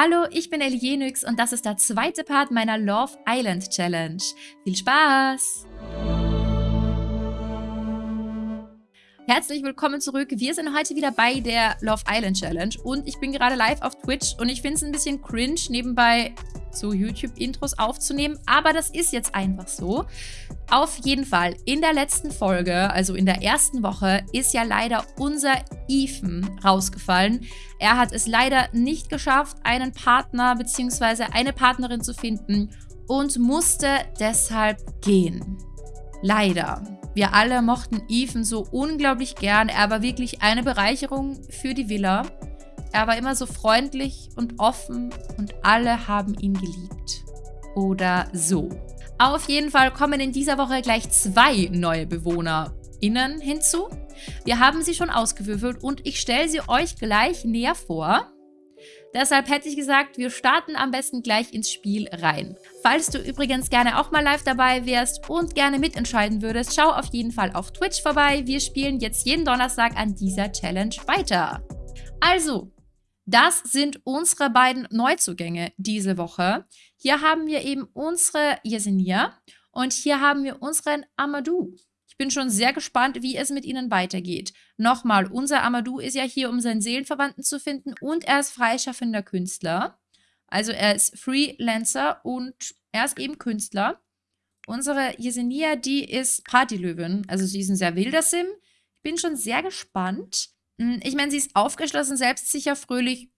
Hallo, ich bin Elienix und das ist der zweite Part meiner Love Island Challenge. Viel Spaß! Herzlich willkommen zurück. Wir sind heute wieder bei der Love Island Challenge und ich bin gerade live auf Twitch und ich finde es ein bisschen cringe, nebenbei so YouTube-Intros aufzunehmen, aber das ist jetzt einfach so. Auf jeden Fall, in der letzten Folge, also in der ersten Woche, ist ja leider unser Ethan rausgefallen. Er hat es leider nicht geschafft, einen Partner bzw. eine Partnerin zu finden und musste deshalb gehen. Leider. Wir alle mochten Ethan so unglaublich gern. Er war wirklich eine Bereicherung für die Villa. Er war immer so freundlich und offen und alle haben ihn geliebt. Oder so. Auf jeden Fall kommen in dieser Woche gleich zwei neue BewohnerInnen hinzu. Wir haben sie schon ausgewürfelt und ich stelle sie euch gleich näher vor. Deshalb hätte ich gesagt, wir starten am besten gleich ins Spiel rein. Falls du übrigens gerne auch mal live dabei wärst und gerne mitentscheiden würdest, schau auf jeden Fall auf Twitch vorbei. Wir spielen jetzt jeden Donnerstag an dieser Challenge weiter. Also, das sind unsere beiden Neuzugänge diese Woche. Hier haben wir eben unsere Yesenia und hier haben wir unseren Amadou. Ich bin schon sehr gespannt, wie es mit ihnen weitergeht. Nochmal, unser Amadou ist ja hier, um seinen Seelenverwandten zu finden und er ist freischaffender Künstler. Also er ist Freelancer und er ist eben Künstler. Unsere Yesenia, die ist Partylöwin. Also sie ist ein sehr wilder Sim. Ich bin schon sehr gespannt. Hm, ich meine, sie ist aufgeschlossen, selbstsicher, fröhlich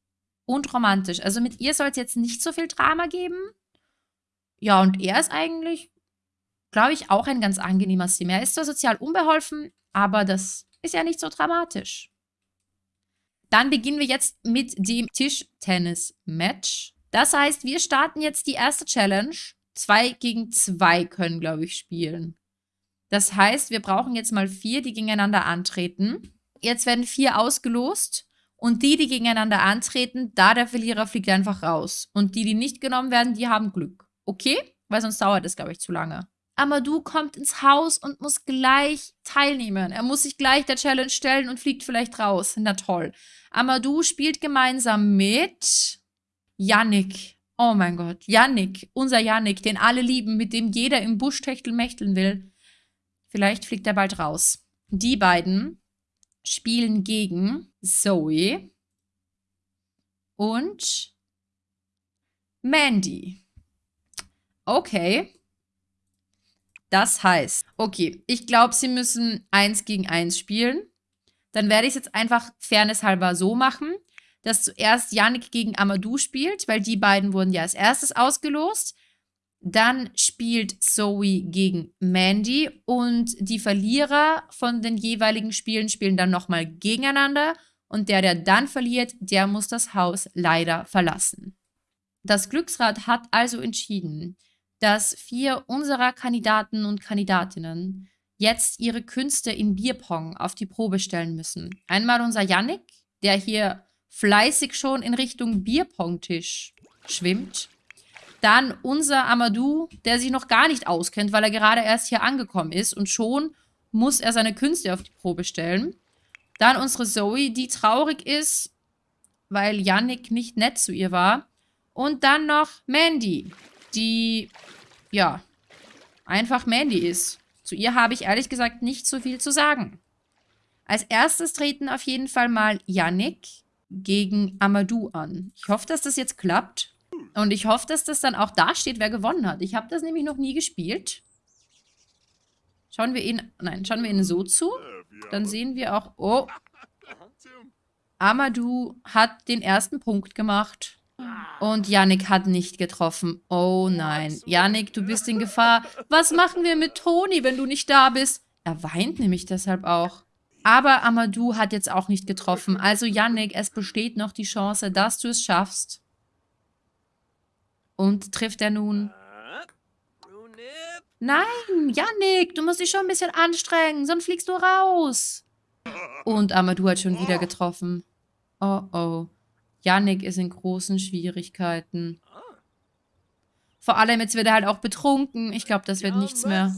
und romantisch. Also mit ihr soll es jetzt nicht so viel Drama geben. Ja, und er ist eigentlich, glaube ich, auch ein ganz angenehmer Sim. Er ist zwar sozial unbeholfen, aber das ist ja nicht so dramatisch. Dann beginnen wir jetzt mit dem Tischtennis-Match. Das heißt, wir starten jetzt die erste Challenge. Zwei gegen zwei können, glaube ich, spielen. Das heißt, wir brauchen jetzt mal vier, die gegeneinander antreten. Jetzt werden vier ausgelost. Und die, die gegeneinander antreten, da der Verlierer fliegt einfach raus. Und die, die nicht genommen werden, die haben Glück. Okay? Weil sonst dauert es, glaube ich, zu lange. Amadou kommt ins Haus und muss gleich teilnehmen. Er muss sich gleich der Challenge stellen und fliegt vielleicht raus. Na toll. Amadou spielt gemeinsam mit Yannick. Oh mein Gott. Yannick. Unser Yannick, den alle lieben, mit dem jeder im Busch techtelmächteln will. Vielleicht fliegt er bald raus. Die beiden spielen gegen Zoe und Mandy. Okay. Das heißt, okay, ich glaube, sie müssen eins gegen eins spielen. Dann werde ich es jetzt einfach fairnesshalber so machen, dass zuerst Yannick gegen Amadou spielt, weil die beiden wurden ja als erstes ausgelost. Dann spielt Zoe gegen Mandy und die Verlierer von den jeweiligen Spielen spielen dann nochmal gegeneinander und der, der dann verliert, der muss das Haus leider verlassen. Das Glücksrad hat also entschieden, dass vier unserer Kandidaten und Kandidatinnen jetzt ihre Künste in Bierpong auf die Probe stellen müssen. Einmal unser Yannick, der hier fleißig schon in Richtung Bierpong-Tisch schwimmt. Dann unser Amadou, der sich noch gar nicht auskennt, weil er gerade erst hier angekommen ist und schon muss er seine Künste auf die Probe stellen. Dann unsere Zoe, die traurig ist, weil Yannick nicht nett zu ihr war. Und dann noch Mandy, die, ja, einfach Mandy ist. Zu ihr habe ich ehrlich gesagt nicht so viel zu sagen. Als erstes treten auf jeden Fall mal Yannick gegen Amadou an. Ich hoffe, dass das jetzt klappt. Und ich hoffe, dass das dann auch da steht, wer gewonnen hat. Ich habe das nämlich noch nie gespielt. Schauen wir ihn, nein, schauen wir ihn so zu. Dann sehen wir auch, oh, Amadou hat den ersten Punkt gemacht. Und Yannick hat nicht getroffen. Oh nein. Yannick, du bist in Gefahr. Was machen wir mit Toni, wenn du nicht da bist? Er weint nämlich deshalb auch. Aber Amadou hat jetzt auch nicht getroffen. Also Yannick, es besteht noch die Chance, dass du es schaffst. Und trifft er nun? Nein, Yannick, du musst dich schon ein bisschen anstrengen, sonst fliegst du raus. Und Amadou hat schon wieder getroffen. Oh, oh. Yannick ist in großen Schwierigkeiten. Vor allem, jetzt wird er halt auch betrunken. Ich glaube, das wird nichts mehr.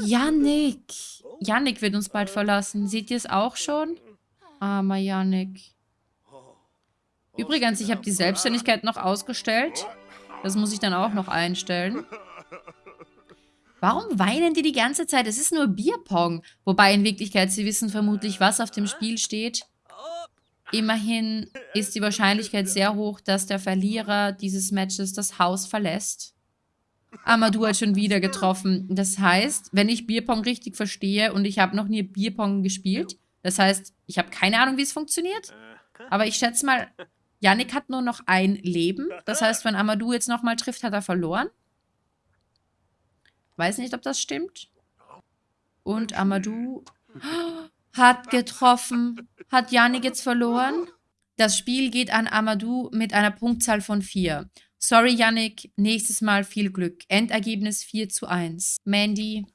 Yannick. Yannick wird uns bald verlassen. Seht ihr es auch schon? Armer Yannick. Übrigens, ich habe die Selbstständigkeit noch ausgestellt. Das muss ich dann auch noch einstellen. Warum weinen die die ganze Zeit? Es ist nur Bierpong. Wobei in Wirklichkeit, sie wissen vermutlich, was auf dem Spiel steht. Immerhin ist die Wahrscheinlichkeit sehr hoch, dass der Verlierer dieses Matches das Haus verlässt. Amadou hat schon wieder getroffen. Das heißt, wenn ich Bierpong richtig verstehe und ich habe noch nie Bierpong gespielt, das heißt, ich habe keine Ahnung, wie es funktioniert, aber ich schätze mal, Yannick hat nur noch ein Leben. Das heißt, wenn Amadou jetzt nochmal trifft, hat er verloren. Weiß nicht, ob das stimmt. Und Amadou hat getroffen. Hat Yannick jetzt verloren? Das Spiel geht an Amadou mit einer Punktzahl von 4. Sorry, Yannick. Nächstes Mal viel Glück. Endergebnis 4 zu 1. Mandy,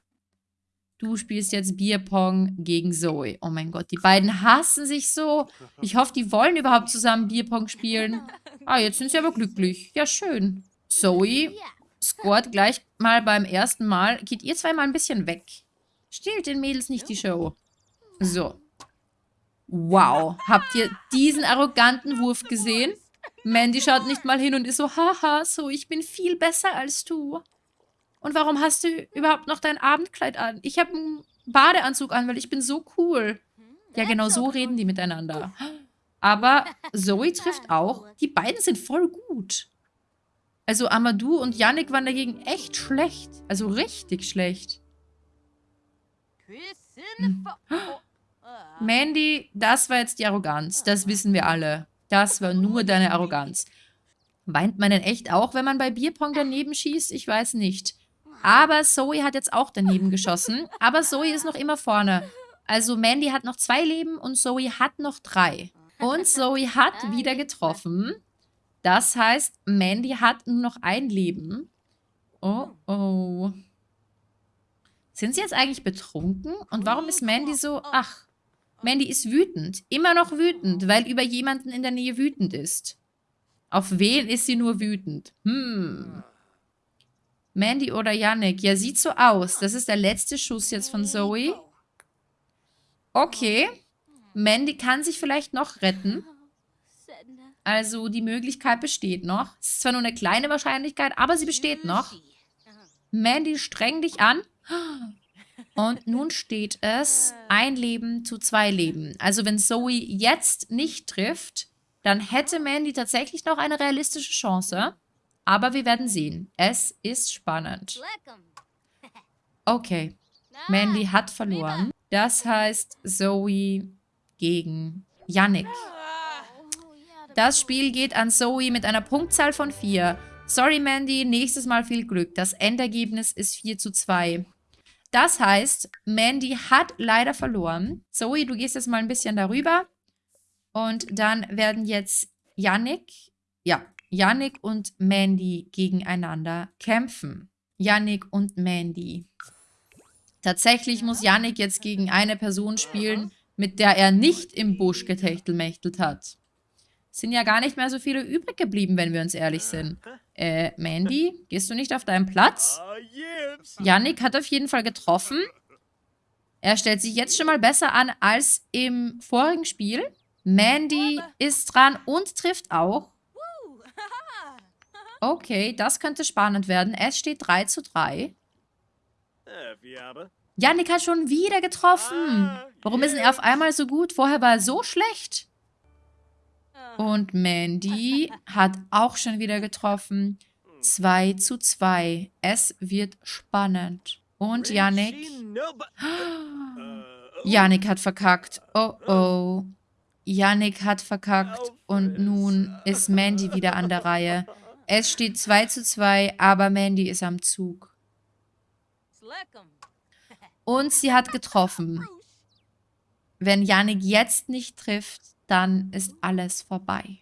du spielst jetzt Bierpong gegen Zoe. Oh mein Gott, die beiden hassen sich so. Ich hoffe, die wollen überhaupt zusammen Bierpong spielen. Ah, jetzt sind sie aber glücklich. Ja, schön. Zoe scored gleich mal beim ersten Mal. Geht ihr zweimal ein bisschen weg. Stehlt den Mädels nicht die Show. So. Wow. Habt ihr diesen arroganten Wurf gesehen? Mandy schaut nicht mal hin und ist so, haha, so, ich bin viel besser als du. Und warum hast du überhaupt noch dein Abendkleid an? Ich habe einen Badeanzug an, weil ich bin so cool. Ja, genau so reden die miteinander. Aber Zoe trifft auch. Die beiden sind voll gut. Also Amadou und Yannick waren dagegen echt schlecht. Also richtig schlecht. Hm. Mandy, das war jetzt die Arroganz. Das wissen wir alle. Das war nur deine Arroganz. Weint man denn echt auch, wenn man bei Bierpong daneben schießt? Ich weiß nicht. Aber Zoe hat jetzt auch daneben geschossen. Aber Zoe ist noch immer vorne. Also Mandy hat noch zwei Leben und Zoe hat noch drei. Und Zoe hat wieder getroffen. Das heißt, Mandy hat nur noch ein Leben. Oh, oh. Sind sie jetzt eigentlich betrunken? Und warum ist Mandy so... Ach, Mandy ist wütend. Immer noch wütend, weil über jemanden in der Nähe wütend ist. Auf wen ist sie nur wütend? Hm. Mandy oder Yannick? Ja, sieht so aus. Das ist der letzte Schuss jetzt von Zoe. Okay. Mandy kann sich vielleicht noch retten. Also die Möglichkeit besteht noch. Es ist zwar nur eine kleine Wahrscheinlichkeit, aber sie besteht noch. Mandy, streng dich an. Und nun steht es ein Leben zu zwei Leben. Also wenn Zoe jetzt nicht trifft, dann hätte Mandy tatsächlich noch eine realistische Chance. Aber wir werden sehen. Es ist spannend. Okay. Mandy hat verloren. Das heißt Zoe gegen Yannick. Das Spiel geht an Zoe mit einer Punktzahl von 4. Sorry, Mandy, nächstes Mal viel Glück. Das Endergebnis ist 4 zu 2. Das heißt, Mandy hat leider verloren. Zoe, du gehst jetzt mal ein bisschen darüber. Und dann werden jetzt Yannick, ja, Yannick und Mandy gegeneinander kämpfen. Yannick und Mandy. Tatsächlich muss Yannick jetzt gegen eine Person spielen, mit der er nicht im Busch getechtelmächtelt hat sind ja gar nicht mehr so viele übrig geblieben, wenn wir uns ehrlich sind. Äh, Mandy, gehst du nicht auf deinen Platz? Yannick hat auf jeden Fall getroffen. Er stellt sich jetzt schon mal besser an als im vorigen Spiel. Mandy ist dran und trifft auch. Okay, das könnte spannend werden. Es steht 3 zu 3. Yannick hat schon wieder getroffen. Warum ist denn er auf einmal so gut? Vorher war er so schlecht. Und Mandy hat auch schon wieder getroffen. 2 zu 2. Es wird spannend. Und Yannick. Yannick hat verkackt. Oh oh. Yannick hat verkackt. Und nun ist Mandy wieder an der Reihe. Es steht 2 zu 2, aber Mandy ist am Zug. Und sie hat getroffen. Wenn Yannick jetzt nicht trifft, dann ist alles vorbei.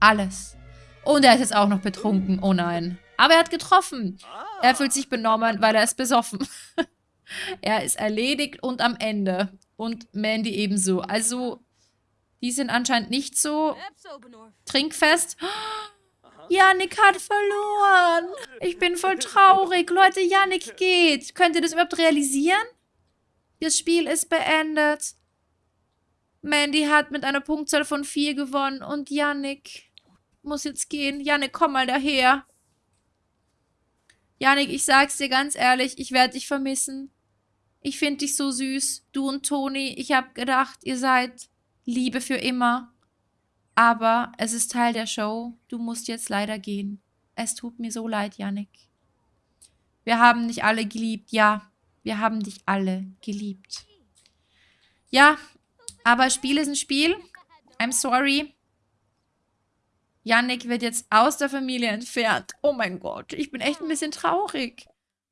Alles. Und er ist jetzt auch noch betrunken. Oh nein. Aber er hat getroffen. Er fühlt sich benommen, weil er ist besoffen. er ist erledigt und am Ende. Und Mandy ebenso. Also, die sind anscheinend nicht so trinkfest. Yannick hat verloren. Ich bin voll traurig. Leute, Yannick geht. Könnt ihr das überhaupt realisieren? Das Spiel ist beendet. Mandy hat mit einer Punktzahl von 4 gewonnen und Yannick muss jetzt gehen. Yannick, komm mal daher. Yannick, ich sag's dir ganz ehrlich, ich werde dich vermissen. Ich finde dich so süß, du und Toni. Ich habe gedacht, ihr seid Liebe für immer. Aber es ist Teil der Show. Du musst jetzt leider gehen. Es tut mir so leid, Yannick. Wir haben dich alle geliebt, ja. Wir haben dich alle geliebt. Ja, aber Spiel ist ein Spiel. I'm sorry. Yannick wird jetzt aus der Familie entfernt. Oh mein Gott, ich bin echt ein bisschen traurig.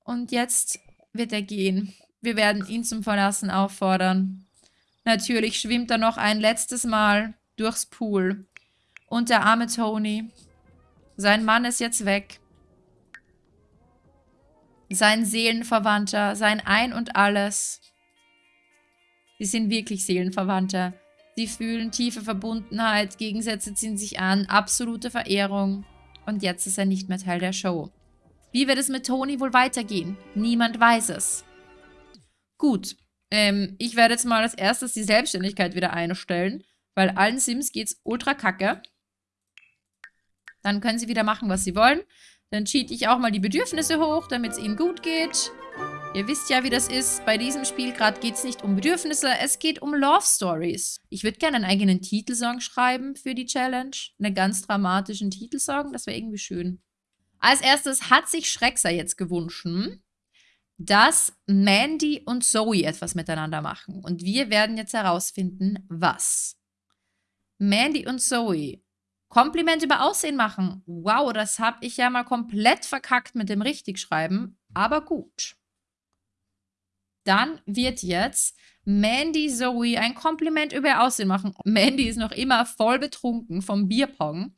Und jetzt wird er gehen. Wir werden ihn zum Verlassen auffordern. Natürlich schwimmt er noch ein letztes Mal durchs Pool. Und der arme Tony. Sein Mann ist jetzt weg. Sein Seelenverwandter, sein Ein und Alles. Sie sind wirklich Seelenverwandte. Sie fühlen tiefe Verbundenheit, Gegensätze ziehen sich an, absolute Verehrung. Und jetzt ist er nicht mehr Teil der Show. Wie wird es mit Tony wohl weitergehen? Niemand weiß es. Gut, ähm, ich werde jetzt mal als erstes die Selbstständigkeit wieder einstellen, weil allen Sims geht's ultra kacke. Dann können sie wieder machen, was sie wollen. Dann cheat ich auch mal die Bedürfnisse hoch, damit es ihnen gut geht. Ihr wisst ja, wie das ist. Bei diesem Spiel gerade geht es nicht um Bedürfnisse, es geht um Love Stories. Ich würde gerne einen eigenen Titelsong schreiben für die Challenge. Einen ganz dramatischen Titelsong, das wäre irgendwie schön. Als erstes hat sich Schreckser jetzt gewünscht, dass Mandy und Zoe etwas miteinander machen. Und wir werden jetzt herausfinden, was. Mandy und Zoe. Kompliment über Aussehen machen. Wow, das habe ich ja mal komplett verkackt mit dem Richtigschreiben. Aber gut. Dann wird jetzt Mandy Zoe ein Kompliment über ihr Aussehen machen. Mandy ist noch immer voll betrunken vom Bierpong.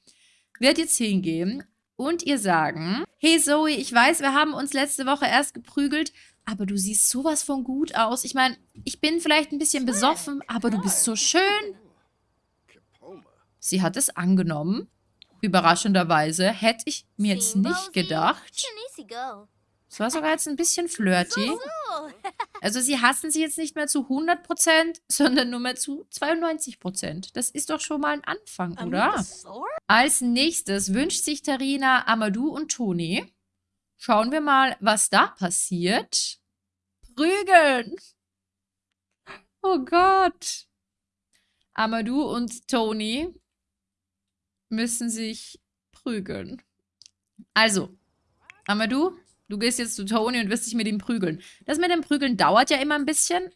Wird jetzt hingehen und ihr sagen, hey Zoe, ich weiß, wir haben uns letzte Woche erst geprügelt, aber du siehst sowas von gut aus. Ich meine, ich bin vielleicht ein bisschen besoffen, aber du bist so schön. Sie hat es angenommen. Überraschenderweise hätte ich mir jetzt nicht gedacht. Es war sogar jetzt ein bisschen flirty. Also sie hassen sie jetzt nicht mehr zu 100%, sondern nur mehr zu 92%. Das ist doch schon mal ein Anfang, oder? Als nächstes wünscht sich Tarina Amadou und Toni. Schauen wir mal, was da passiert. Prügeln! Oh Gott! Amadou und Toni müssen sich prügeln. Also, Amadou, Du gehst jetzt zu Tony und wirst dich mit ihm prügeln. Das mit dem Prügeln dauert ja immer ein bisschen.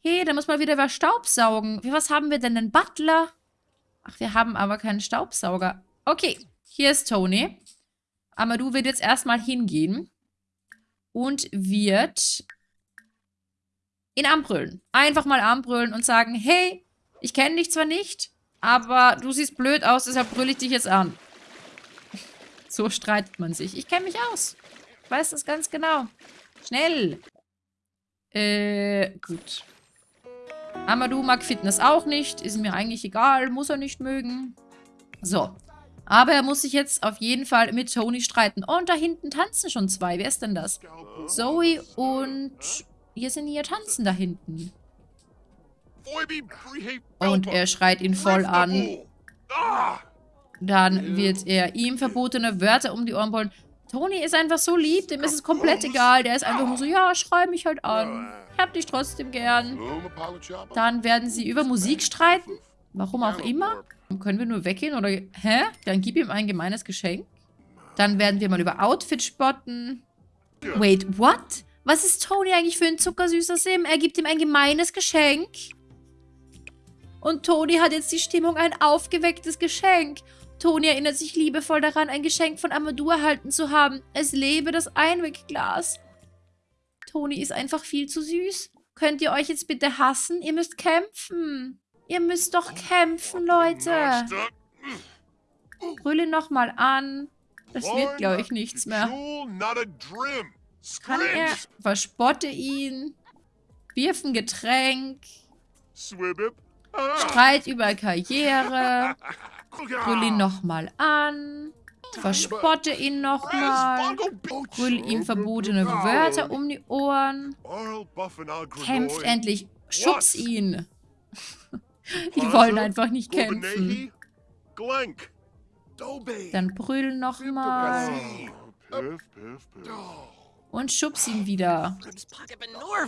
Hey, da muss mal wieder was Staubsaugen. Wie, was haben wir denn? Den Butler? Ach, wir haben aber keinen Staubsauger. Okay, hier ist Tony. Amadou wird jetzt erstmal hingehen und wird ihn anbrüllen. Einfach mal anbrüllen und sagen, hey, ich kenne dich zwar nicht, aber du siehst blöd aus, deshalb brülle ich dich jetzt an. So streitet man sich. Ich kenne mich aus weiß das ganz genau. Schnell. Äh, gut. Amadou mag Fitness auch nicht. Ist mir eigentlich egal. Muss er nicht mögen. So. Aber er muss sich jetzt auf jeden Fall mit Tony streiten. Und da hinten tanzen schon zwei. Wer ist denn das? Zoe und... Hier sind hier tanzen da hinten. Und er schreit ihn voll an. Dann wird er ihm verbotene Wörter um die Ohren brüllen. Toni ist einfach so lieb, dem ist es komplett egal. Der ist einfach nur so, ja, schrei mich halt an. Ich hab dich trotzdem gern. Dann werden sie über Musik streiten. Warum auch immer. Können wir nur weggehen oder... Hä? Dann gib ihm ein gemeines Geschenk. Dann werden wir mal über Outfit spotten. Wait, what? Was ist Tony eigentlich für ein zuckersüßer Sim? Er gibt ihm ein gemeines Geschenk. Und Tony hat jetzt die Stimmung, ein aufgewecktes Geschenk. Toni erinnert sich liebevoll daran, ein Geschenk von Amadou erhalten zu haben. Es lebe das Einwegglas. Toni ist einfach viel zu süß. Könnt ihr euch jetzt bitte hassen? Ihr müsst kämpfen. Ihr müsst doch kämpfen, Leute. Brüll ihn nochmal an. Das wird, glaube ich, nichts mehr. Kann er... Verspotte ihn. Wirf ein Getränk. Streit über Karriere. Brüll ihn nochmal an. Verspotte ihn nochmal. Brüll ihm verbotene Wörter um die Ohren. Kämpft endlich. Schubs ihn. Die wollen einfach nicht kämpfen. Dann brüll nochmal. Und schubs ihn wieder.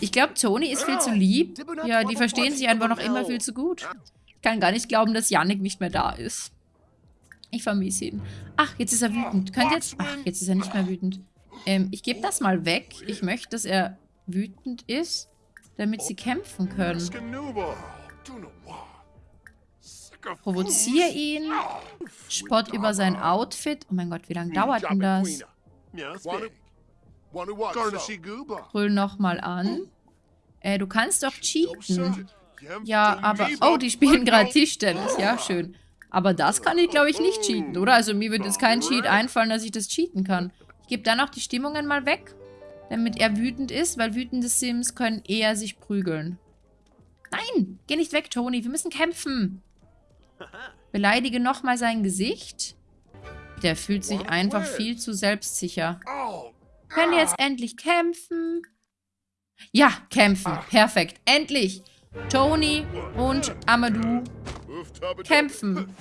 Ich glaube, Toni ist viel zu lieb. Ja, die verstehen sich einfach noch immer viel zu gut. Ich kann gar nicht glauben, dass Yannick nicht mehr da ist. Ich vermisse ihn. Ach, jetzt ist er wütend. Könnt ihr jetzt... Ach, jetzt ist er nicht mehr wütend. Ähm, ich gebe das mal weg. Ich möchte, dass er wütend ist, damit sie kämpfen können. Provoziere ihn. Spott über sein Outfit. Oh mein Gott, wie lange dauert denn das? Brüll nochmal an. Äh, du kannst doch cheaten. Ja, aber... Oh, die spielen gerade Tischtennis. Ja, schön. Aber das kann ich, glaube ich, nicht cheaten, oder? Also mir wird jetzt kein Cheat einfallen, dass ich das cheaten kann. Ich gebe dann auch die Stimmungen mal weg, damit er wütend ist, weil wütende Sims können eher sich prügeln. Nein, geh nicht weg, Toni. Wir müssen kämpfen. Beleidige nochmal sein Gesicht. Der fühlt sich einfach viel zu selbstsicher. Können wir jetzt endlich kämpfen? Ja, kämpfen. Perfekt. Endlich. Toni und Amadou kämpfen.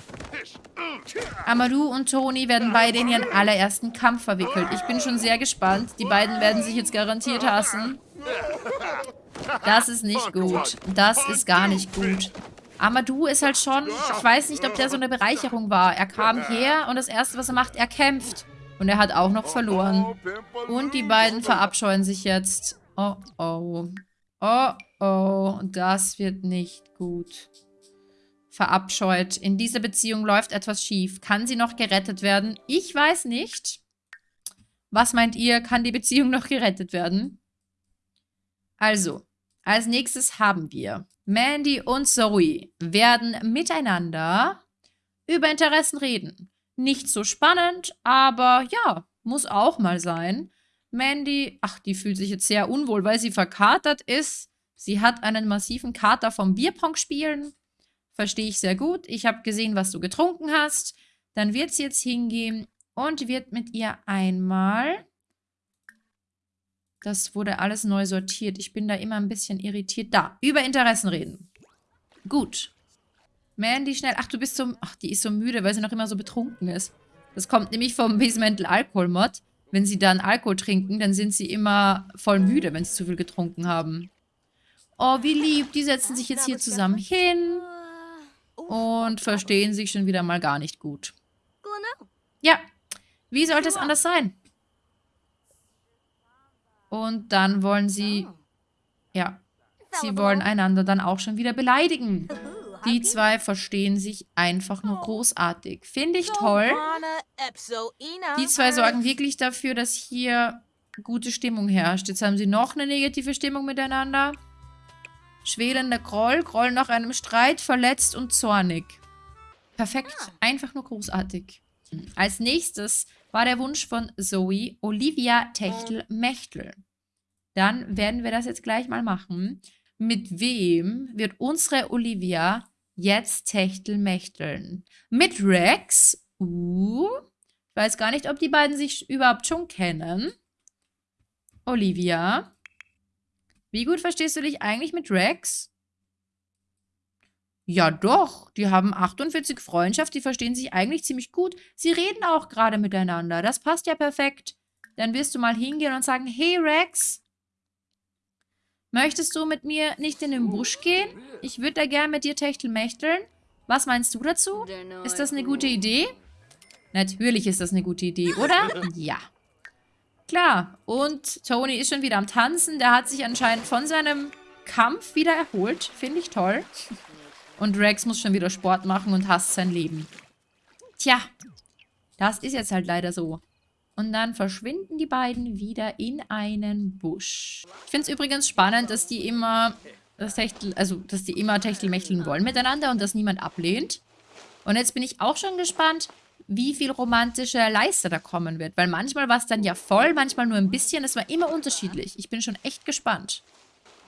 Amadou und Toni werden beide in ihren allerersten Kampf verwickelt. Ich bin schon sehr gespannt. Die beiden werden sich jetzt garantiert hassen. Das ist nicht gut. Das ist gar nicht gut. Amadou ist halt schon... Ich weiß nicht, ob der so eine Bereicherung war. Er kam her und das Erste, was er macht, er kämpft. Und er hat auch noch verloren. Und die beiden verabscheuen sich jetzt. Oh, oh. Oh, oh. Das wird nicht gut verabscheut. In dieser Beziehung läuft etwas schief. Kann sie noch gerettet werden? Ich weiß nicht. Was meint ihr? Kann die Beziehung noch gerettet werden? Also, als nächstes haben wir Mandy und Zoe werden miteinander über Interessen reden. Nicht so spannend, aber ja, muss auch mal sein. Mandy, ach, die fühlt sich jetzt sehr unwohl, weil sie verkatert ist. Sie hat einen massiven Kater vom Bierpong spielen. Verstehe ich sehr gut. Ich habe gesehen, was du getrunken hast. Dann wird sie jetzt hingehen und wird mit ihr einmal... Das wurde alles neu sortiert. Ich bin da immer ein bisschen irritiert. Da, über Interessen reden. Gut. Mandy, schnell. Ach, du bist so... Ach, die ist so müde, weil sie noch immer so betrunken ist. Das kommt nämlich vom Basemental Alkohol Mod. Wenn sie dann Alkohol trinken, dann sind sie immer voll müde, wenn sie zu viel getrunken haben. Oh, wie lieb. Die setzen sich jetzt hier zusammen hin und verstehen sich schon wieder mal gar nicht gut. Ja, wie sollte es anders sein? Und dann wollen sie, ja, sie wollen einander dann auch schon wieder beleidigen. Die zwei verstehen sich einfach nur großartig. Finde ich toll. Die zwei sorgen wirklich dafür, dass hier gute Stimmung herrscht. Jetzt haben sie noch eine negative Stimmung miteinander. Schwelender Groll, Groll nach einem Streit, verletzt und zornig. Perfekt. Ah. Einfach nur großartig. Als nächstes war der Wunsch von Zoe Olivia Techtel-Mechtel. Dann werden wir das jetzt gleich mal machen. Mit wem wird unsere Olivia jetzt Techtel-Mechteln? Mit Rex? Uh, ich weiß gar nicht, ob die beiden sich überhaupt schon kennen. Olivia. Wie gut verstehst du dich eigentlich mit Rex? Ja doch, die haben 48 Freundschaft, die verstehen sich eigentlich ziemlich gut. Sie reden auch gerade miteinander, das passt ja perfekt. Dann wirst du mal hingehen und sagen, hey Rex, möchtest du mit mir nicht in den Busch gehen? Ich würde da gern mit dir techtelmächteln. Was meinst du dazu? Ist das eine gute Idee? Natürlich ist das eine gute Idee, oder? Ja. Klar. Und Tony ist schon wieder am Tanzen. Der hat sich anscheinend von seinem Kampf wieder erholt. Finde ich toll. Und Rex muss schon wieder Sport machen und hasst sein Leben. Tja, das ist jetzt halt leider so. Und dann verschwinden die beiden wieder in einen Busch. Ich finde es übrigens spannend, dass die immer das Techtel, also dass die immer Techtelmächteln wollen miteinander und das niemand ablehnt. Und jetzt bin ich auch schon gespannt, wie viel romantische Leiste da kommen wird. Weil manchmal war es dann ja voll, manchmal nur ein bisschen. Es war immer unterschiedlich. Ich bin schon echt gespannt.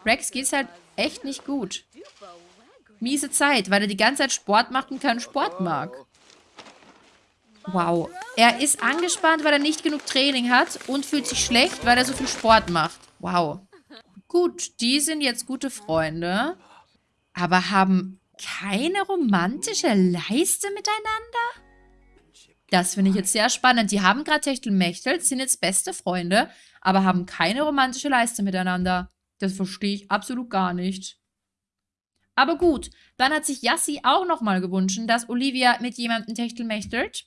Rex geht's halt echt nicht gut. Miese Zeit, weil er die ganze Zeit Sport macht und keinen Sport mag. Wow. Er ist angespannt, weil er nicht genug Training hat und fühlt sich schlecht, weil er so viel Sport macht. Wow. Gut, die sind jetzt gute Freunde. aber haben keine romantische Leiste miteinander? Das finde ich jetzt sehr spannend. Die haben gerade Techtelmechtel, sind jetzt beste Freunde, aber haben keine romantische Leiste miteinander. Das verstehe ich absolut gar nicht. Aber gut, dann hat sich Yassi auch nochmal gewünscht, dass Olivia mit jemandem techtelmechtelt.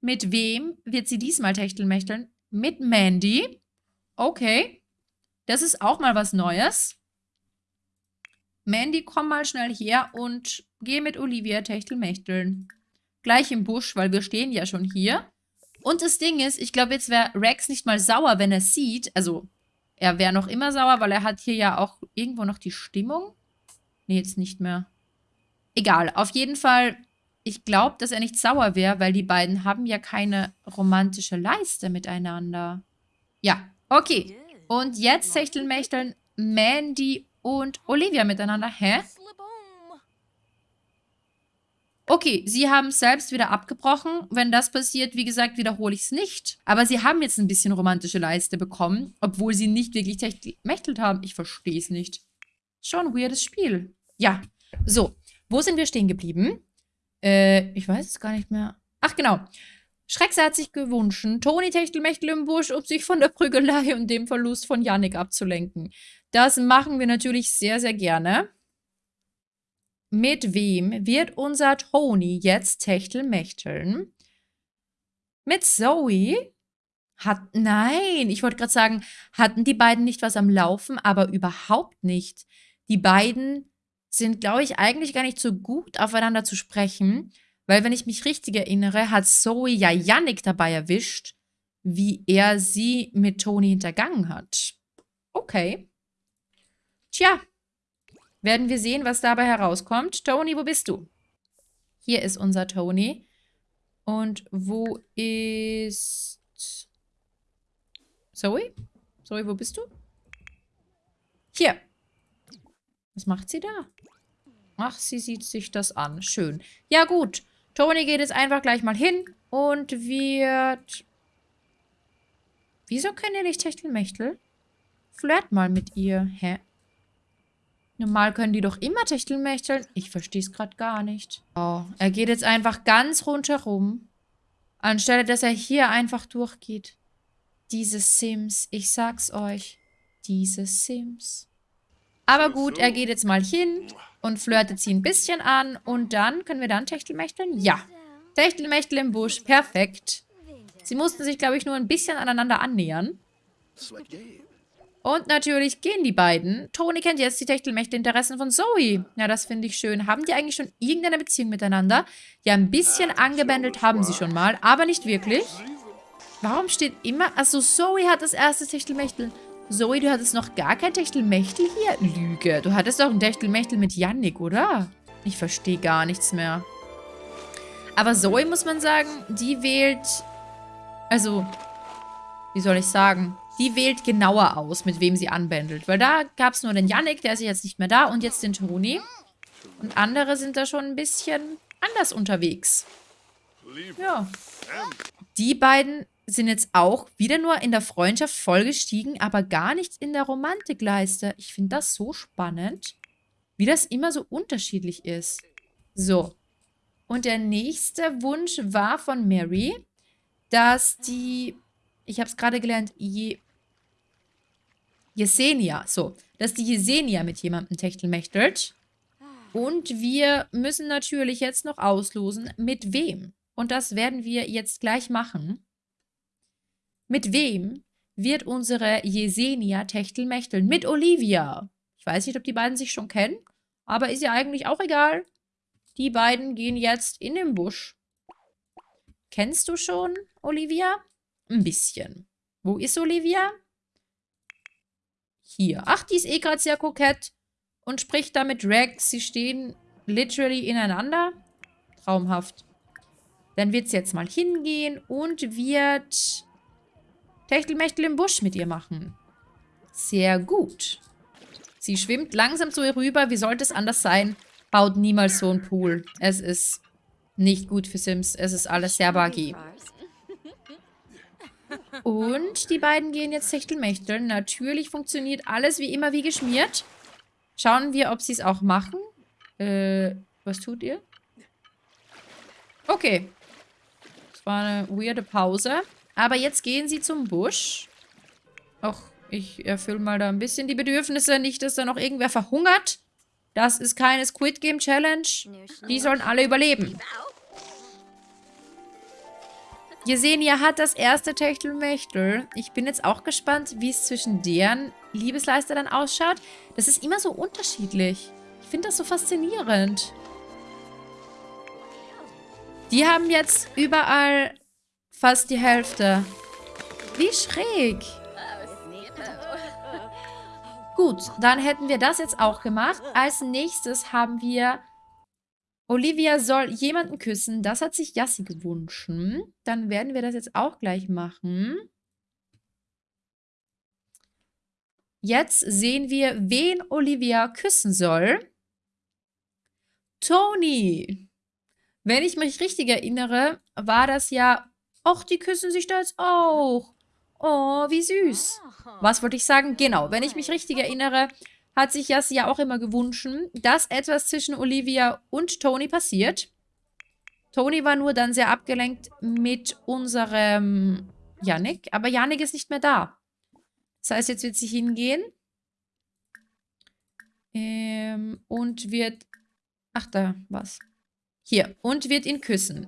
Mit wem wird sie diesmal techtelmechteln? Mit Mandy. Okay. Das ist auch mal was Neues. Mandy, komm mal schnell her und geh mit Olivia techtelmechteln. Gleich im Busch, weil wir stehen ja schon hier. Und das Ding ist, ich glaube, jetzt wäre Rex nicht mal sauer, wenn er sieht. Also, er wäre noch immer sauer, weil er hat hier ja auch irgendwo noch die Stimmung. Nee, jetzt nicht mehr. Egal, auf jeden Fall, ich glaube, dass er nicht sauer wäre, weil die beiden haben ja keine romantische Leiste miteinander. Ja, okay. Und jetzt Techtelmechteln Mandy und Olivia miteinander. Hä? Okay, sie haben selbst wieder abgebrochen. Wenn das passiert, wie gesagt, wiederhole ich es nicht. Aber sie haben jetzt ein bisschen romantische Leiste bekommen, obwohl sie nicht wirklich techtelmechtelt haben. Ich verstehe es nicht. Schon ein weirdes Spiel. Ja, so. Wo sind wir stehen geblieben? Äh, ich weiß es gar nicht mehr. Ach, genau. Schreckse hat sich gewünscht, Toni Techtelmechtel im Busch, um sich von der Prügelei und dem Verlust von Yannick abzulenken. Das machen wir natürlich sehr, sehr gerne. Mit wem wird unser Toni jetzt Techtelmechteln? Mit Zoe? Hat, nein, ich wollte gerade sagen, hatten die beiden nicht was am Laufen, aber überhaupt nicht. Die beiden sind, glaube ich, eigentlich gar nicht so gut aufeinander zu sprechen, weil wenn ich mich richtig erinnere, hat Zoe ja Yannick dabei erwischt, wie er sie mit Toni hintergangen hat. Okay. Tja, werden wir sehen, was dabei herauskommt. Tony, wo bist du? Hier ist unser Tony. Und wo ist... Zoe? Zoe, wo bist du? Hier. Was macht sie da? Ach, sie sieht sich das an. Schön. Ja, gut. Tony geht jetzt einfach gleich mal hin und wird... Wieso können ihr nicht Techtelmechtel? Flirt mal mit ihr. Hä? Normal können die doch immer Techtelmechteln. Ich verstehe es gerade gar nicht. Oh, er geht jetzt einfach ganz rundherum. Anstelle, dass er hier einfach durchgeht. Diese Sims, ich sag's euch. Diese Sims. Aber gut, er geht jetzt mal hin und flirtet sie ein bisschen an. Und dann, können wir dann Techtelmechteln? Ja. Techtelmechtel im Busch, perfekt. Sie mussten sich, glaube ich, nur ein bisschen aneinander annähern. Und natürlich gehen die beiden. Toni kennt jetzt die Techtelmächte-Interessen von Zoe. Ja, das finde ich schön. Haben die eigentlich schon irgendeine Beziehung miteinander? Ja, ein bisschen angebändelt haben sie schon mal, aber nicht wirklich. Warum steht immer... Also Zoe hat das erste Techtelmechtel. Zoe, du hattest noch gar kein Techtelmechtel hier? Lüge. Du hattest doch ein Techtelmechtel mit Yannick, oder? Ich verstehe gar nichts mehr. Aber Zoe, muss man sagen, die wählt... Also, wie soll ich sagen? die wählt genauer aus, mit wem sie anbändelt. Weil da gab es nur den Yannick, der ist jetzt nicht mehr da, und jetzt den Toni. Und andere sind da schon ein bisschen anders unterwegs. Ja. Die beiden sind jetzt auch wieder nur in der Freundschaft vollgestiegen, aber gar nicht in der Romantikleiste. Ich finde das so spannend, wie das immer so unterschiedlich ist. So. Und der nächste Wunsch war von Mary, dass die, ich habe es gerade gelernt, je, Jesenia. So, dass die Jesenia mit jemandem techtelmechtelt. Und wir müssen natürlich jetzt noch auslosen, mit wem. Und das werden wir jetzt gleich machen. Mit wem wird unsere Jesenia techtelmechteln? Mit Olivia. Ich weiß nicht, ob die beiden sich schon kennen, aber ist ja eigentlich auch egal. Die beiden gehen jetzt in den Busch. Kennst du schon Olivia? Ein bisschen. Wo ist Olivia? hier. Ach, die ist eh gerade sehr kokett und spricht da mit Rex. Sie stehen literally ineinander. Traumhaft. Dann wird sie jetzt mal hingehen und wird Techtelmechtel im Busch mit ihr machen. Sehr gut. Sie schwimmt langsam zu ihr rüber. Wie sollte es anders sein? Baut niemals so einen Pool. Es ist nicht gut für Sims. Es ist alles sehr buggy. Und die beiden gehen jetzt Techtelmechteln. Natürlich funktioniert alles wie immer wie geschmiert. Schauen wir, ob sie es auch machen. Äh, was tut ihr? Okay. Das war eine weirde Pause. Aber jetzt gehen sie zum Busch. Och, ich erfülle mal da ein bisschen die Bedürfnisse. Nicht, dass da noch irgendwer verhungert. Das ist keine Squid Game Challenge. Die sollen alle überleben. Jesenia hat das erste Techtelmechtel. Ich bin jetzt auch gespannt, wie es zwischen deren Liebesleister dann ausschaut. Das ist immer so unterschiedlich. Ich finde das so faszinierend. Die haben jetzt überall fast die Hälfte. Wie schräg. Gut, dann hätten wir das jetzt auch gemacht. Als nächstes haben wir Olivia soll jemanden küssen. Das hat sich Yassi gewünscht. Dann werden wir das jetzt auch gleich machen. Jetzt sehen wir, wen Olivia küssen soll. Tony. Wenn ich mich richtig erinnere, war das ja... Och, die küssen sich da jetzt auch. Oh, wie süß. Was wollte ich sagen? Genau, wenn ich mich richtig erinnere, hat sich Yassi ja auch immer gewünscht, dass etwas zwischen Olivia und Tony passiert. Tony war nur dann sehr abgelenkt mit unserem Yannick, aber Yannick ist nicht mehr da. Das heißt, jetzt wird sie hingehen ähm, und wird... Ach, da, was? Hier, und wird ihn küssen.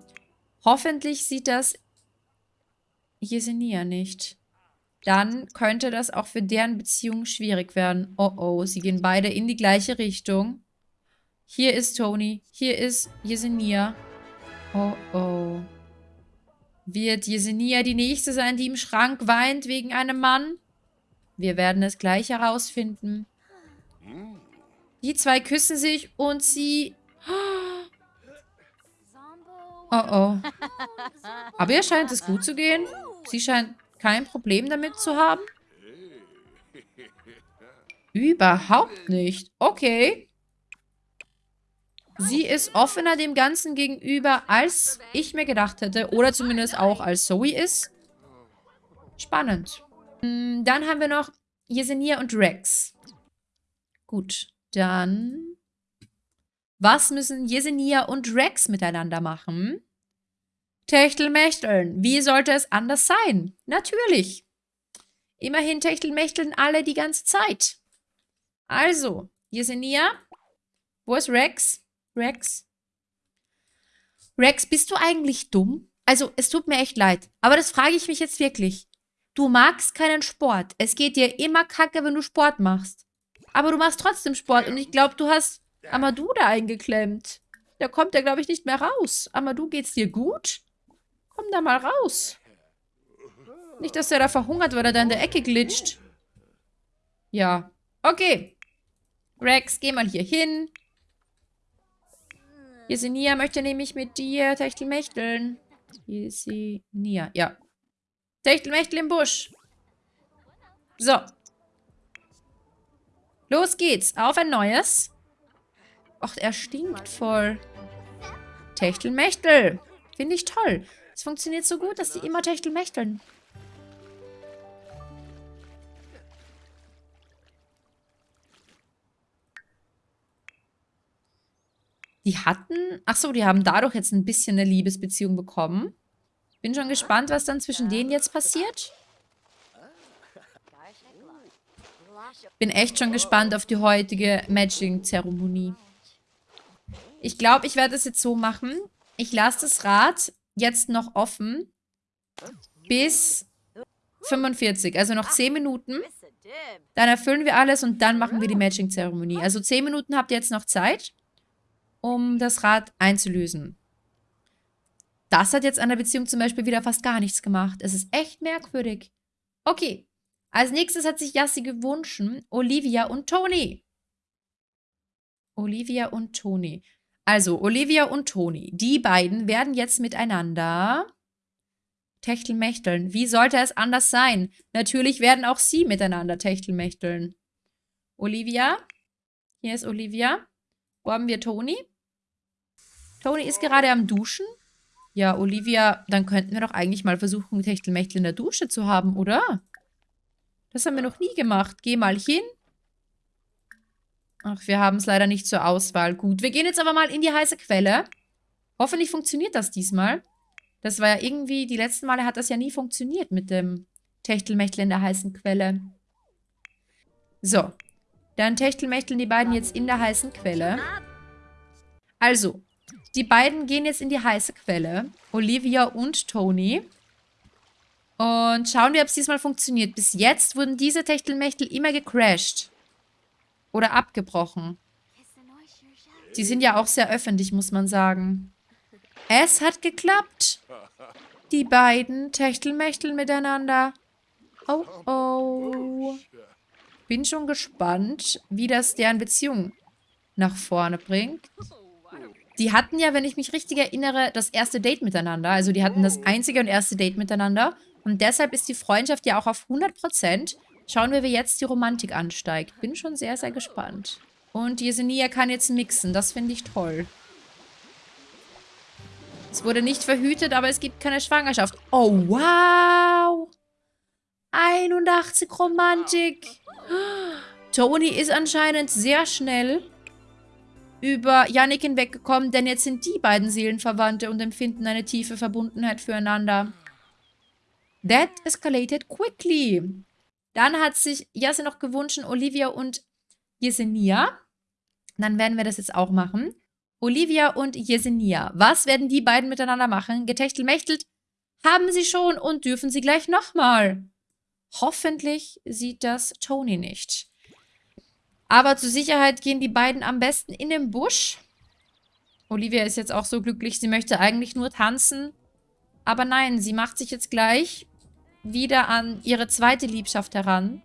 Hoffentlich sieht das Jesenia nicht dann könnte das auch für deren Beziehung schwierig werden. Oh oh, sie gehen beide in die gleiche Richtung. Hier ist Tony, hier ist Yesenia. Oh oh. Wird Yesenia die Nächste sein, die im Schrank weint wegen einem Mann? Wir werden es gleich herausfinden. Die zwei küssen sich und sie... Oh oh. Aber ihr scheint es gut zu gehen. Sie scheint kein Problem damit zu haben? Überhaupt nicht. Okay. Sie ist offener dem Ganzen gegenüber, als ich mir gedacht hätte. Oder zumindest auch als Zoe ist. Spannend. Hm, dann haben wir noch Yesenia und Rex. Gut, dann... Was müssen Yesenia und Rex miteinander machen? Techtelmechteln. Wie sollte es anders sein? Natürlich. Immerhin Techtelmechteln alle die ganze Zeit. Also, Yesenia. Wo ist Rex? Rex? Rex, bist du eigentlich dumm? Also, es tut mir echt leid. Aber das frage ich mich jetzt wirklich. Du magst keinen Sport. Es geht dir immer kacke, wenn du Sport machst. Aber du machst trotzdem Sport und ich glaube, du hast Amadou da eingeklemmt. Da kommt er, glaube ich, nicht mehr raus. Amadou, geht's dir gut? Komm da mal raus. Nicht, dass er da verhungert, weil er da in der Ecke glitscht. Ja. Okay. Rex, geh mal hier hin. Jesenia möchte nämlich mit dir Techtelmechteln. Jesenia, ja. Techtelmechtel im Busch. So. Los geht's. Auf ein neues. Och, er stinkt voll. Techtelmechtel. Finde ich toll. Es funktioniert so gut, dass die immer techtelmechteln. Die hatten... Achso, die haben dadurch jetzt ein bisschen eine Liebesbeziehung bekommen. Bin schon gespannt, was dann zwischen denen jetzt passiert. Bin echt schon gespannt auf die heutige Matching-Zeremonie. Ich glaube, ich werde es jetzt so machen. Ich lasse das Rad jetzt noch offen bis 45, also noch 10 Minuten. Dann erfüllen wir alles und dann machen wir die Matching-Zeremonie. Also 10 Minuten habt ihr jetzt noch Zeit, um das Rad einzulösen. Das hat jetzt an der Beziehung zum Beispiel wieder fast gar nichts gemacht. Es ist echt merkwürdig. Okay, als nächstes hat sich Yassi gewünscht, Olivia und Tony. Olivia und Tony. Also, Olivia und Toni, die beiden werden jetzt miteinander Techtelmechteln. Wie sollte es anders sein? Natürlich werden auch sie miteinander Techtelmechteln. Olivia. Hier ist Olivia. Wo haben wir Toni? Toni ist gerade am Duschen. Ja, Olivia, dann könnten wir doch eigentlich mal versuchen, Techtelmechtel in der Dusche zu haben, oder? Das haben wir noch nie gemacht. Geh mal hin. Ach, wir haben es leider nicht zur Auswahl. Gut, wir gehen jetzt aber mal in die heiße Quelle. Hoffentlich funktioniert das diesmal. Das war ja irgendwie, die letzten Male hat das ja nie funktioniert mit dem Techtelmechtel in der heißen Quelle. So, dann techtelmächteln die beiden jetzt in der heißen Quelle. Also, die beiden gehen jetzt in die heiße Quelle. Olivia und Tony. Und schauen wir, ob es diesmal funktioniert. Bis jetzt wurden diese Techtelmechtel immer gecrashed. Oder abgebrochen. Die sind ja auch sehr öffentlich, muss man sagen. Es hat geklappt. Die beiden Techtelmechtel miteinander. Oh, oh. Bin schon gespannt, wie das deren Beziehung nach vorne bringt. Die hatten ja, wenn ich mich richtig erinnere, das erste Date miteinander. Also die hatten das einzige und erste Date miteinander. Und deshalb ist die Freundschaft ja auch auf 100%. Schauen wir, wie jetzt die Romantik ansteigt. Bin schon sehr, sehr gespannt. Und Yesenia kann jetzt mixen. Das finde ich toll. Es wurde nicht verhütet, aber es gibt keine Schwangerschaft. Oh, wow! 81 Romantik. Tony ist anscheinend sehr schnell über Yannick hinweggekommen, denn jetzt sind die beiden Seelenverwandte und empfinden eine tiefe Verbundenheit füreinander. That escalated quickly. Dann hat sich Jase noch gewünscht, Olivia und Yesenia. Dann werden wir das jetzt auch machen. Olivia und Yesenia. Was werden die beiden miteinander machen? Getechtelmächtelt haben sie schon und dürfen sie gleich nochmal. Hoffentlich sieht das Tony nicht. Aber zur Sicherheit gehen die beiden am besten in den Busch. Olivia ist jetzt auch so glücklich, sie möchte eigentlich nur tanzen. Aber nein, sie macht sich jetzt gleich wieder an ihre zweite Liebschaft heran,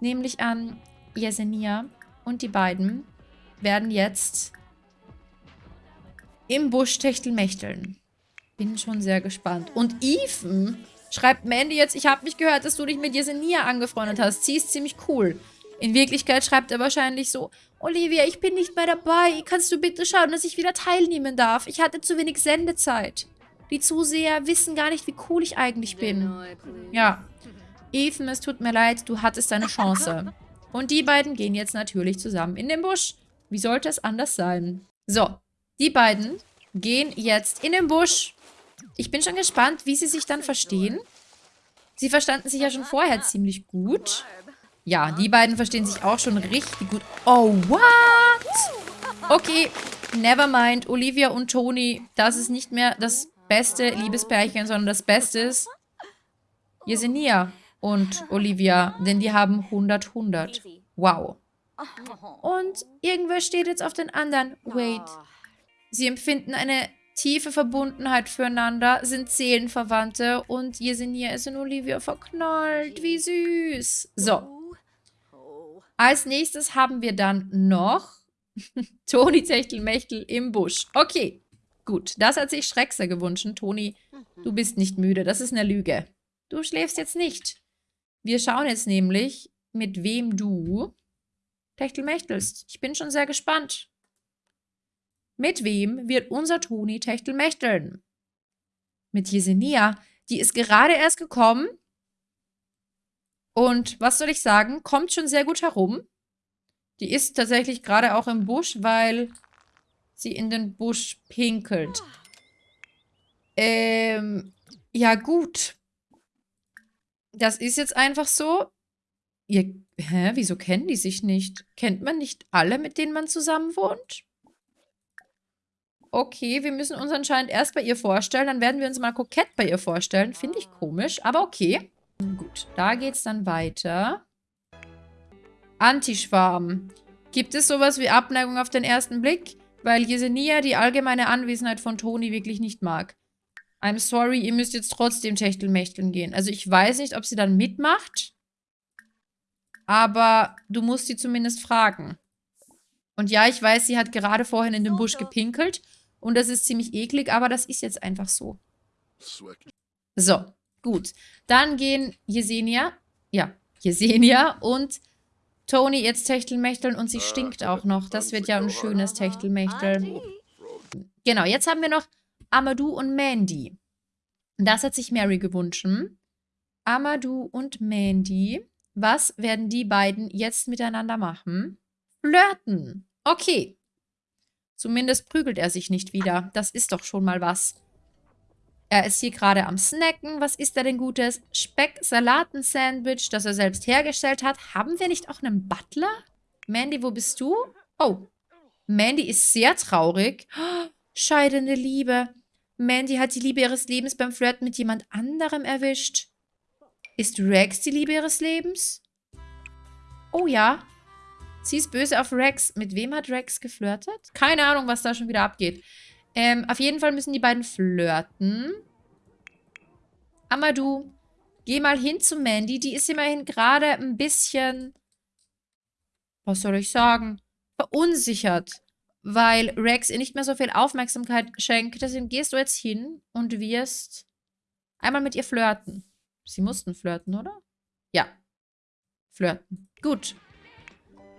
nämlich an Yesenia. Und die beiden werden jetzt im Busch techtelmächteln. Bin schon sehr gespannt. Und Ethan schreibt Mandy jetzt, ich habe mich gehört, dass du dich mit Yesenia angefreundet hast. Sie ist ziemlich cool. In Wirklichkeit schreibt er wahrscheinlich so, Olivia, ich bin nicht mehr dabei. Kannst du bitte schauen, dass ich wieder teilnehmen darf? Ich hatte zu wenig Sendezeit. Die Zuseher wissen gar nicht, wie cool ich eigentlich bin. Ja. Ethan, es tut mir leid, du hattest deine Chance. Und die beiden gehen jetzt natürlich zusammen in den Busch. Wie sollte es anders sein? So, die beiden gehen jetzt in den Busch. Ich bin schon gespannt, wie sie sich dann verstehen. Sie verstanden sich ja schon vorher ziemlich gut. Ja, die beiden verstehen sich auch schon richtig gut. Oh, what? Okay, never mind. Olivia und Toni, das ist nicht mehr das beste Liebespärchen, sondern das Beste ist Yesenia und Olivia, denn die haben 100, 100. Wow. Und irgendwer steht jetzt auf den anderen. Wait. Sie empfinden eine tiefe Verbundenheit füreinander, sind Seelenverwandte und Yesenia ist in Olivia verknallt. Wie süß. So. Als nächstes haben wir dann noch Toni Techtelmechtel im Busch. Okay. Gut, das hat sich Schreckser gewünscht. Toni, du bist nicht müde. Das ist eine Lüge. Du schläfst jetzt nicht. Wir schauen jetzt nämlich, mit wem du Techtelmächtelst. Ich bin schon sehr gespannt. Mit wem wird unser Toni Techtelmächteln? Mit Jesenia. Die ist gerade erst gekommen. Und was soll ich sagen? Kommt schon sehr gut herum. Die ist tatsächlich gerade auch im Busch, weil sie in den Busch pinkelt. Ähm, ja gut. Das ist jetzt einfach so. Ihr, hä, wieso kennen die sich nicht? Kennt man nicht alle, mit denen man zusammen wohnt? Okay, wir müssen uns anscheinend erst bei ihr vorstellen. Dann werden wir uns mal kokett bei ihr vorstellen. Finde ich komisch, aber okay. Gut, da geht's dann weiter. Antischwarm. Gibt es sowas wie Abneigung auf den ersten Blick? Weil Yesenia die allgemeine Anwesenheit von Toni wirklich nicht mag. I'm sorry, ihr müsst jetzt trotzdem Techtelmächteln gehen. Also ich weiß nicht, ob sie dann mitmacht, aber du musst sie zumindest fragen. Und ja, ich weiß, sie hat gerade vorhin in den Busch gepinkelt und das ist ziemlich eklig, aber das ist jetzt einfach so. So, gut. Dann gehen Yesenia, ja, Yesenia und Toni jetzt Techtelmächteln und sie stinkt auch noch. Das wird ja ein schönes Techtelmächtel. Genau, jetzt haben wir noch Amadou und Mandy. Das hat sich Mary gewünscht. Amadou und Mandy. Was werden die beiden jetzt miteinander machen? flirten. Okay. Zumindest prügelt er sich nicht wieder. Das ist doch schon mal was. Er ist hier gerade am Snacken. Was ist er denn Gutes? Speck-Salaten-Sandwich, das er selbst hergestellt hat. Haben wir nicht auch einen Butler? Mandy, wo bist du? Oh. Mandy ist sehr traurig. Oh, scheidende Liebe. Mandy hat die Liebe ihres Lebens beim Flirten mit jemand anderem erwischt. Ist Rex die Liebe ihres Lebens? Oh ja. Sie ist böse auf Rex. Mit wem hat Rex geflirtet? Keine Ahnung, was da schon wieder abgeht. Ähm, auf jeden Fall müssen die beiden flirten. Amadou, geh mal hin zu Mandy. Die ist immerhin gerade ein bisschen, was soll ich sagen, verunsichert, weil Rex ihr nicht mehr so viel Aufmerksamkeit schenkt. Deswegen gehst du jetzt hin und wirst einmal mit ihr flirten. Sie mussten flirten, oder? Ja. Flirten. Gut.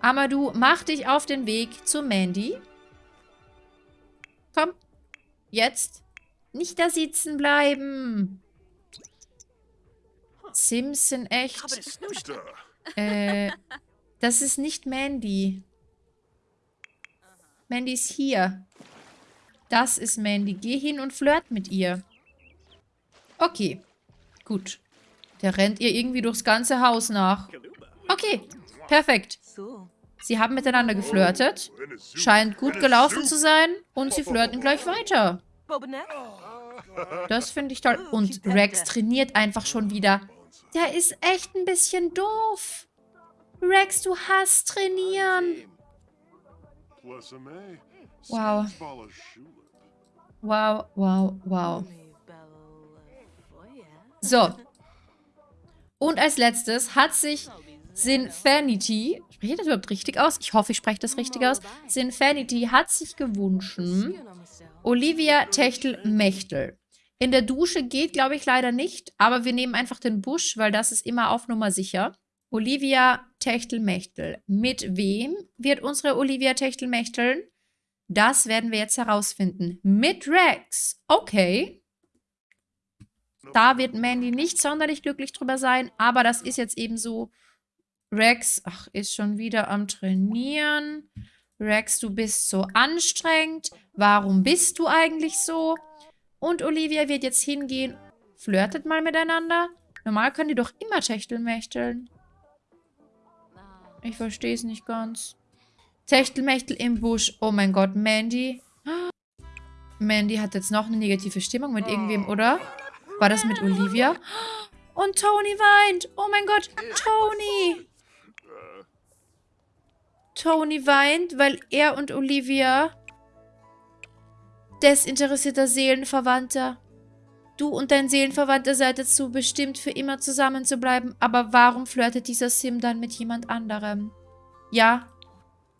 Amadou, mach dich auf den Weg zu Mandy. Komm. Jetzt. Nicht da sitzen bleiben. Simpson, echt. Äh, das ist nicht Mandy. Mandy ist hier. Das ist Mandy. Geh hin und flirt mit ihr. Okay. Gut. Der rennt ihr irgendwie durchs ganze Haus nach. Okay. Perfekt. Sie haben miteinander geflirtet. Scheint gut gelaufen zu sein. Und sie flirten gleich weiter. Das finde ich toll. Und Rex trainiert einfach schon wieder. Der ist echt ein bisschen doof. Rex, du hast trainieren. Wow. Wow, wow, wow. So. Und als letztes hat sich Sinfanity, spreche ich das überhaupt richtig aus? Ich hoffe, ich spreche das richtig aus. Sinfanity hat sich gewünscht, Olivia Techtel-Mechtel. In der Dusche geht, glaube ich, leider nicht, aber wir nehmen einfach den Busch, weil das ist immer auf Nummer sicher. Olivia Techtel-Mechtel. Mit wem wird unsere Olivia Techtel-Mechteln? Das werden wir jetzt herausfinden. Mit Rex. Okay. Da wird Mandy nicht sonderlich glücklich drüber sein, aber das ist jetzt eben so. Rex, ach, ist schon wieder am Trainieren. Rex, du bist so anstrengend. Warum bist du eigentlich so? Und Olivia wird jetzt hingehen. Flirtet mal miteinander. Normal können die doch immer Techtelmächteln. Ich verstehe es nicht ganz. Techtelmechtel im Busch. Oh mein Gott, Mandy. Mandy hat jetzt noch eine negative Stimmung mit irgendwem, oder? War das mit Olivia? Und Tony weint. Oh mein Gott, Tony. Tony weint, weil er und Olivia desinteressierter Seelenverwandter. Du und dein Seelenverwandter seid dazu bestimmt, für immer zusammen zu bleiben. Aber warum flirtet dieser Sim dann mit jemand anderem? Ja,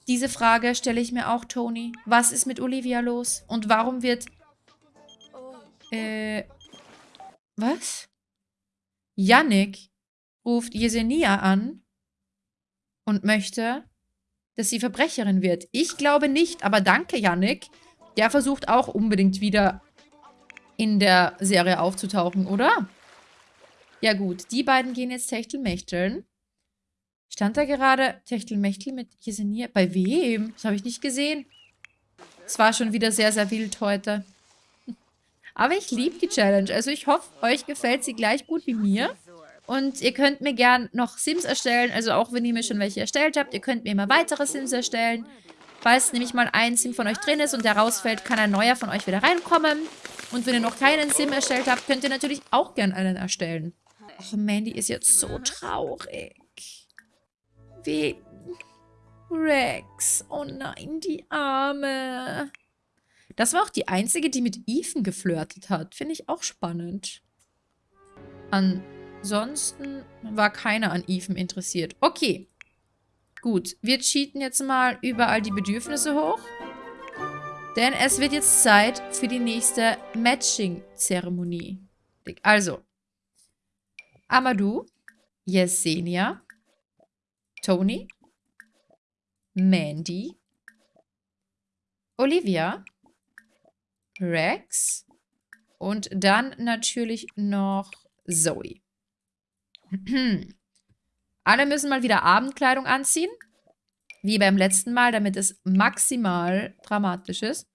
diese Frage stelle ich mir auch, Tony. Was ist mit Olivia los? Und warum wird... Äh... Was? Yannick ruft Yesenia an und möchte, dass sie Verbrecherin wird. Ich glaube nicht, aber danke, Yannick. Der versucht auch unbedingt wieder in der Serie aufzutauchen, oder? Ja gut, die beiden gehen jetzt Techtelmechteln. Stand da gerade Techtelmechtel mit Jesenia? Bei wem? Das habe ich nicht gesehen. Es war schon wieder sehr, sehr wild heute. Aber ich liebe die Challenge. Also ich hoffe, euch gefällt sie gleich gut wie mir. Und ihr könnt mir gern noch Sims erstellen, also auch wenn ihr mir schon welche erstellt habt, ihr könnt mir immer weitere Sims erstellen. Falls nämlich mal ein Sim von euch drin ist und der rausfällt, kann ein neuer von euch wieder reinkommen. Und wenn ihr noch keinen Sim erstellt habt, könnt ihr natürlich auch gern einen erstellen. Och, Mandy ist jetzt so traurig. Wie... Rex. Oh nein, die Arme. Das war auch die einzige, die mit Ethan geflirtet hat. Finde ich auch spannend. An Ansonsten war keiner an Ethan interessiert. Okay. Gut, wir cheaten jetzt mal überall die Bedürfnisse hoch. Denn es wird jetzt Zeit für die nächste Matching-Zeremonie. Also, Amadou, Yesenia, Tony, Mandy, Olivia, Rex und dann natürlich noch Zoe. Alle müssen mal wieder Abendkleidung anziehen. Wie beim letzten Mal, damit es maximal dramatisch ist.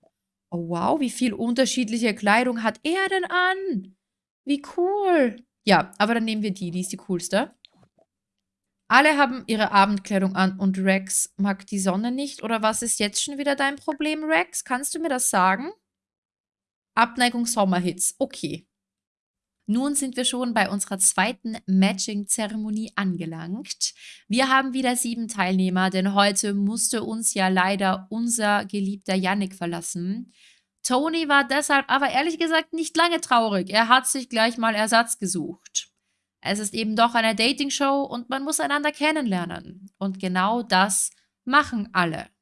Oh wow, wie viel unterschiedliche Kleidung hat er denn an? Wie cool. Ja, aber dann nehmen wir die, die ist die coolste. Alle haben ihre Abendkleidung an und Rex mag die Sonne nicht. Oder was ist jetzt schon wieder dein Problem, Rex? Kannst du mir das sagen? Abneigung Sommerhits. Okay. Nun sind wir schon bei unserer zweiten Matching-Zeremonie angelangt. Wir haben wieder sieben Teilnehmer, denn heute musste uns ja leider unser geliebter Yannick verlassen. Tony war deshalb aber ehrlich gesagt nicht lange traurig. Er hat sich gleich mal Ersatz gesucht. Es ist eben doch eine Dating-Show und man muss einander kennenlernen. Und genau das machen alle.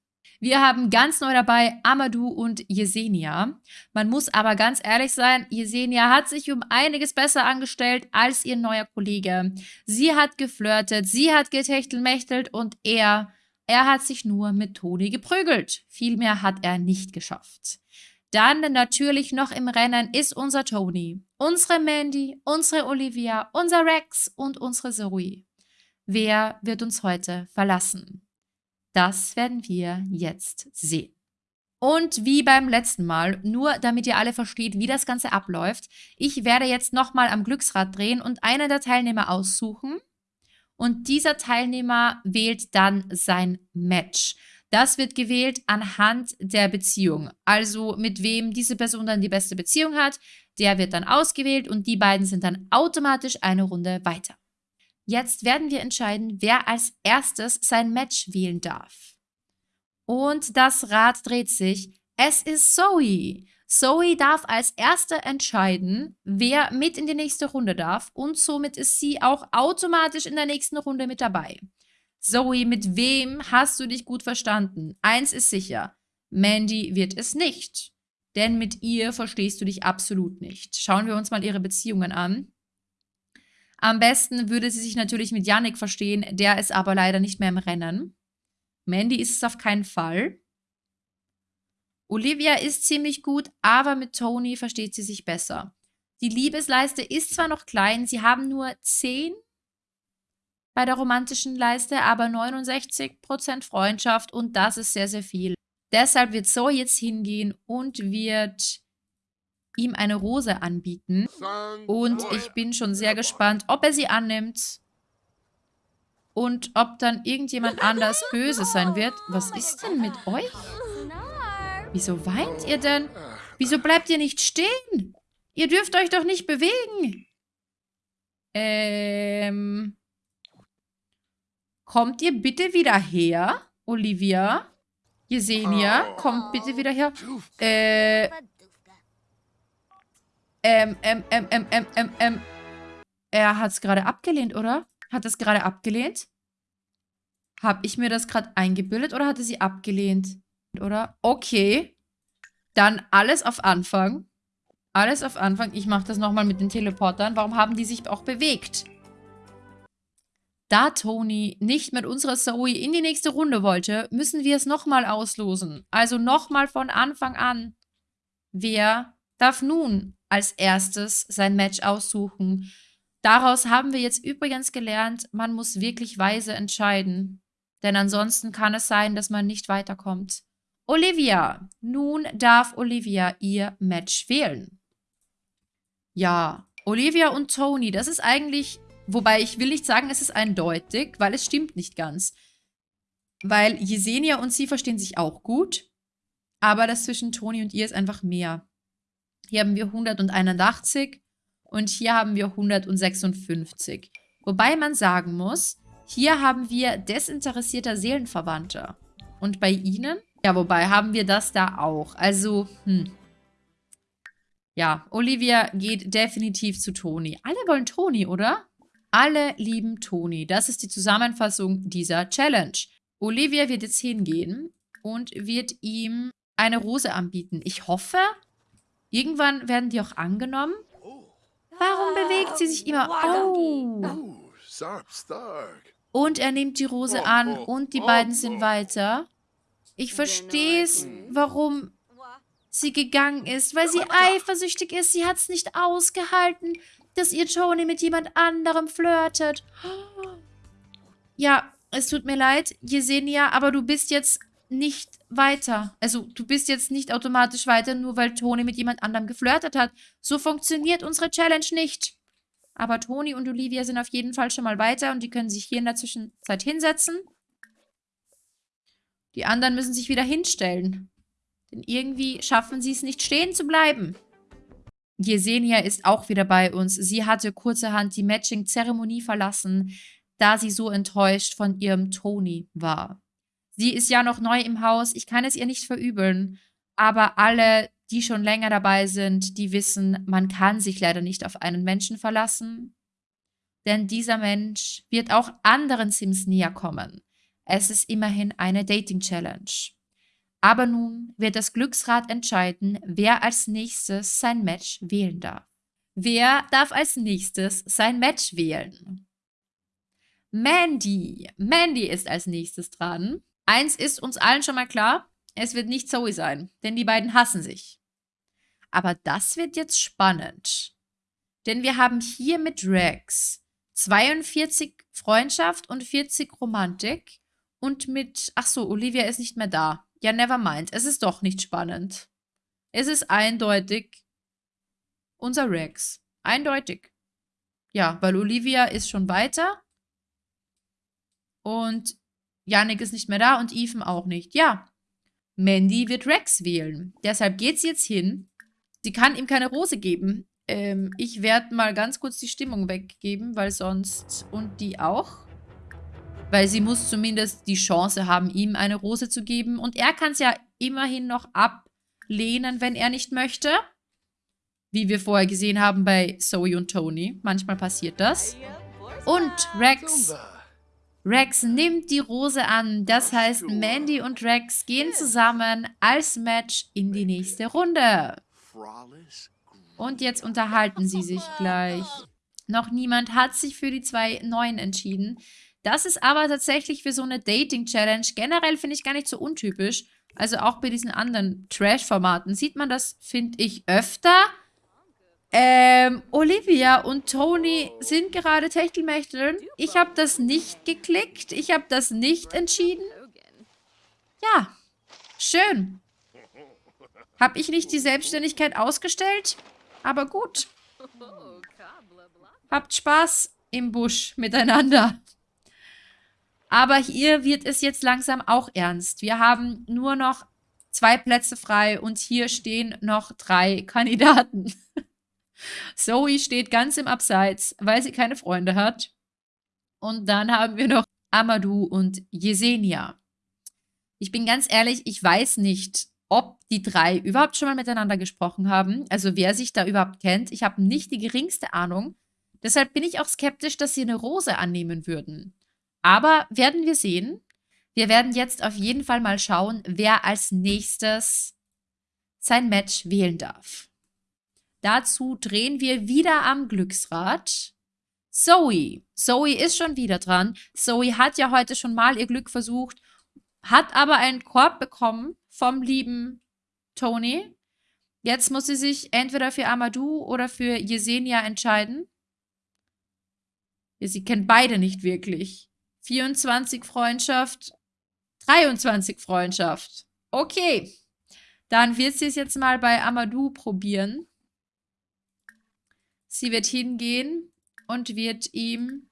Wir haben ganz neu dabei Amadou und Yesenia. Man muss aber ganz ehrlich sein, Yesenia hat sich um einiges besser angestellt als ihr neuer Kollege. Sie hat geflirtet, sie hat getechtelmächtelt und er, er hat sich nur mit Toni geprügelt. Viel mehr hat er nicht geschafft. Dann natürlich noch im Rennen ist unser Tony, unsere Mandy, unsere Olivia, unser Rex und unsere Zoe. Wer wird uns heute verlassen? Das werden wir jetzt sehen. Und wie beim letzten Mal, nur damit ihr alle versteht, wie das Ganze abläuft, ich werde jetzt nochmal am Glücksrad drehen und einen der Teilnehmer aussuchen. Und dieser Teilnehmer wählt dann sein Match. Das wird gewählt anhand der Beziehung. Also mit wem diese Person dann die beste Beziehung hat, der wird dann ausgewählt und die beiden sind dann automatisch eine Runde weiter. Jetzt werden wir entscheiden, wer als erstes sein Match wählen darf. Und das Rad dreht sich. Es ist Zoe. Zoe darf als Erste entscheiden, wer mit in die nächste Runde darf und somit ist sie auch automatisch in der nächsten Runde mit dabei. Zoe, mit wem hast du dich gut verstanden? Eins ist sicher, Mandy wird es nicht. Denn mit ihr verstehst du dich absolut nicht. Schauen wir uns mal ihre Beziehungen an. Am besten würde sie sich natürlich mit Yannick verstehen, der ist aber leider nicht mehr im Rennen. Mandy ist es auf keinen Fall. Olivia ist ziemlich gut, aber mit Tony versteht sie sich besser. Die Liebesleiste ist zwar noch klein, sie haben nur 10 bei der romantischen Leiste, aber 69% Freundschaft und das ist sehr, sehr viel. Deshalb wird Zoe jetzt hingehen und wird ihm eine Rose anbieten. Und ich bin schon sehr gespannt, ob er sie annimmt und ob dann irgendjemand anders böse sein wird. Was ist denn mit euch? Wieso weint ihr denn? Wieso bleibt ihr nicht stehen? Ihr dürft euch doch nicht bewegen. Ähm... Kommt ihr bitte wieder her, Olivia? Jesenia, kommt bitte wieder her. Äh... Ähm, ähm, ähm, ähm, ähm, ähm, ähm. Er hat es gerade abgelehnt, oder? Hat es gerade abgelehnt? Habe ich mir das gerade eingebildet oder hatte sie abgelehnt? Oder? Okay. Dann alles auf Anfang. Alles auf Anfang. Ich mache das nochmal mit den Teleportern. Warum haben die sich auch bewegt? Da Tony nicht mit unserer Zoe in die nächste Runde wollte, müssen wir es nochmal auslosen. Also nochmal von Anfang an. Wer darf nun als erstes sein Match aussuchen? Daraus haben wir jetzt übrigens gelernt, man muss wirklich weise entscheiden. Denn ansonsten kann es sein, dass man nicht weiterkommt. Olivia. Nun darf Olivia ihr Match wählen. Ja, Olivia und Tony, das ist eigentlich Wobei ich will nicht sagen, es ist eindeutig, weil es stimmt nicht ganz. Weil Jesenia und sie verstehen sich auch gut, aber das zwischen Toni und ihr ist einfach mehr. Hier haben wir 181 und hier haben wir 156. Wobei man sagen muss, hier haben wir desinteressierter Seelenverwandter. Und bei ihnen? Ja, wobei haben wir das da auch. Also, hm. Ja, Olivia geht definitiv zu Toni. Alle wollen Toni, oder? Alle lieben Toni. Das ist die Zusammenfassung dieser Challenge. Olivia wird jetzt hingehen und wird ihm eine Rose anbieten. Ich hoffe, irgendwann werden die auch angenommen. Warum bewegt sie sich immer? Oh. Und er nimmt die Rose an und die beiden sind weiter. Ich verstehe es, warum sie gegangen ist, weil sie eifersüchtig ist. Sie hat es nicht ausgehalten dass ihr Tony mit jemand anderem flirtet. Ja, es tut mir leid, Jesenia, aber du bist jetzt nicht weiter. Also, du bist jetzt nicht automatisch weiter, nur weil Toni mit jemand anderem geflirtet hat. So funktioniert unsere Challenge nicht. Aber Toni und Olivia sind auf jeden Fall schon mal weiter und die können sich hier in der Zwischenzeit hinsetzen. Die anderen müssen sich wieder hinstellen. Denn irgendwie schaffen sie es nicht stehen zu bleiben. Jesenia ist auch wieder bei uns. Sie hatte kurzerhand die Matching-Zeremonie verlassen, da sie so enttäuscht von ihrem Toni war. Sie ist ja noch neu im Haus, ich kann es ihr nicht verübeln, aber alle, die schon länger dabei sind, die wissen, man kann sich leider nicht auf einen Menschen verlassen, denn dieser Mensch wird auch anderen Sims näher kommen. Es ist immerhin eine Dating-Challenge. Aber nun wird das Glücksrad entscheiden, wer als nächstes sein Match wählen darf. Wer darf als nächstes sein Match wählen? Mandy. Mandy ist als nächstes dran. Eins ist uns allen schon mal klar, es wird nicht Zoe sein, denn die beiden hassen sich. Aber das wird jetzt spannend. Denn wir haben hier mit Rex 42 Freundschaft und 40 Romantik und mit, ach so, Olivia ist nicht mehr da. Ja, never mind. Es ist doch nicht spannend. Es ist eindeutig unser Rex. Eindeutig. Ja, weil Olivia ist schon weiter. Und Yannick ist nicht mehr da und Ethan auch nicht. Ja, Mandy wird Rex wählen. Deshalb geht sie jetzt hin. Sie kann ihm keine Rose geben. Ähm, ich werde mal ganz kurz die Stimmung weggeben, weil sonst... Und die auch. Weil sie muss zumindest die Chance haben, ihm eine Rose zu geben. Und er kann es ja immerhin noch ablehnen, wenn er nicht möchte. Wie wir vorher gesehen haben bei Zoe und Tony. Manchmal passiert das. Und Rex. Rex nimmt die Rose an. Das heißt, Mandy und Rex gehen zusammen als Match in die nächste Runde. Und jetzt unterhalten sie sich gleich. Noch niemand hat sich für die zwei Neuen entschieden. Das ist aber tatsächlich für so eine Dating-Challenge generell, finde ich, gar nicht so untypisch. Also auch bei diesen anderen Trash-Formaten sieht man das, finde ich, öfter. Ähm, Olivia und Tony sind gerade Techtelmechteln. Ich habe das nicht geklickt. Ich habe das nicht entschieden. Ja, schön. Habe ich nicht die Selbstständigkeit ausgestellt? Aber gut. Habt Spaß im Busch miteinander. Aber hier wird es jetzt langsam auch ernst. Wir haben nur noch zwei Plätze frei und hier stehen noch drei Kandidaten. Zoe steht ganz im Abseits, weil sie keine Freunde hat. Und dann haben wir noch Amadou und Yesenia. Ich bin ganz ehrlich, ich weiß nicht, ob die drei überhaupt schon mal miteinander gesprochen haben. Also wer sich da überhaupt kennt. Ich habe nicht die geringste Ahnung. Deshalb bin ich auch skeptisch, dass sie eine Rose annehmen würden. Aber werden wir sehen. Wir werden jetzt auf jeden Fall mal schauen, wer als nächstes sein Match wählen darf. Dazu drehen wir wieder am Glücksrad. Zoe. Zoe ist schon wieder dran. Zoe hat ja heute schon mal ihr Glück versucht, hat aber einen Korb bekommen vom lieben Tony. Jetzt muss sie sich entweder für Amadou oder für Yesenia entscheiden. Sie kennt beide nicht wirklich. 24 Freundschaft, 23 Freundschaft. Okay. Dann wird sie es jetzt mal bei Amadou probieren. Sie wird hingehen und wird ihm...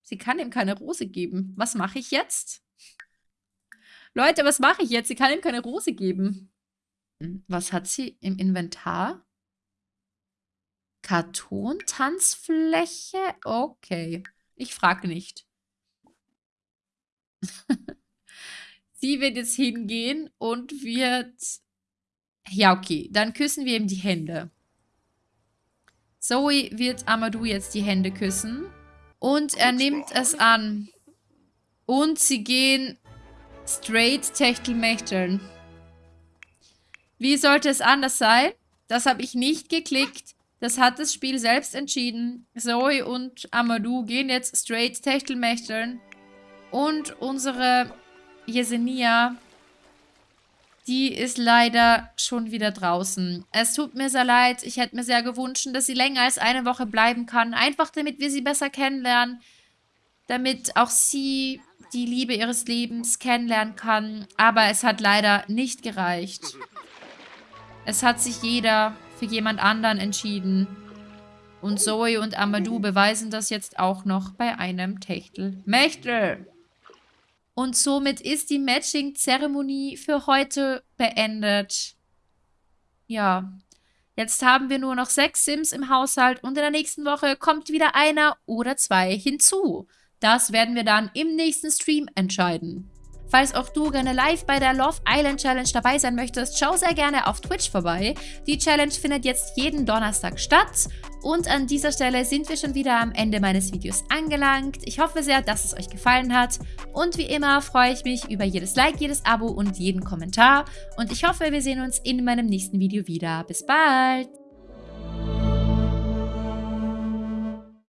Sie kann ihm keine Rose geben. Was mache ich jetzt? Leute, was mache ich jetzt? Sie kann ihm keine Rose geben. Was hat sie im Inventar? Kartontanzfläche? Okay. Ich frage nicht. Sie wird jetzt hingehen und wird... Ja, okay. Dann küssen wir ihm die Hände. Zoe wird Amadou jetzt die Hände küssen. Und er nimmt es an. Und sie gehen straight Techtelmechteln. Wie sollte es anders sein? Das habe ich nicht geklickt. Das hat das Spiel selbst entschieden. Zoe und Amadou gehen jetzt straight Techtelmechteln. Und unsere Yesenia, die ist leider schon wieder draußen. Es tut mir sehr leid. Ich hätte mir sehr gewünscht, dass sie länger als eine Woche bleiben kann. Einfach damit wir sie besser kennenlernen. damit auch sie die Liebe ihres Lebens kennenlernen kann. Aber es hat leider nicht gereicht. Es hat sich jeder für jemand anderen entschieden. Und Zoe und Amadou beweisen das jetzt auch noch bei einem Techtel-Mechtel. Und somit ist die Matching-Zeremonie für heute beendet. Ja, jetzt haben wir nur noch sechs Sims im Haushalt und in der nächsten Woche kommt wieder einer oder zwei hinzu. Das werden wir dann im nächsten Stream entscheiden. Falls auch du gerne live bei der Love Island Challenge dabei sein möchtest, schau sehr gerne auf Twitch vorbei. Die Challenge findet jetzt jeden Donnerstag statt. Und an dieser Stelle sind wir schon wieder am Ende meines Videos angelangt. Ich hoffe sehr, dass es euch gefallen hat. Und wie immer freue ich mich über jedes Like, jedes Abo und jeden Kommentar. Und ich hoffe, wir sehen uns in meinem nächsten Video wieder. Bis bald!